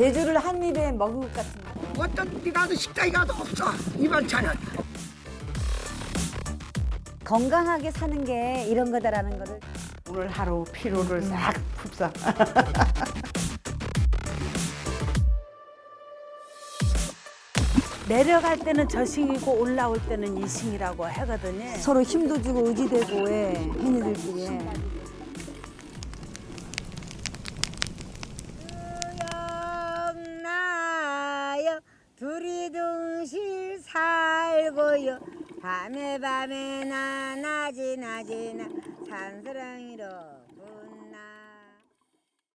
제주를 한 입에 먹은 것 같습니다. 어떤 데 가도 식당에 가도 없어 이 반찬은 건강하게 사는 게 이런 거다라는 거를 오늘 하루 피로를 싹 흡사. 내려갈 때는 저승이고 올라올 때는 이승이라고 하거든요. 서로 힘도 주고 의지되고 예, 해니들끼리. 나 살고요 밤에 밤에 나나지나지나. 산사랑이로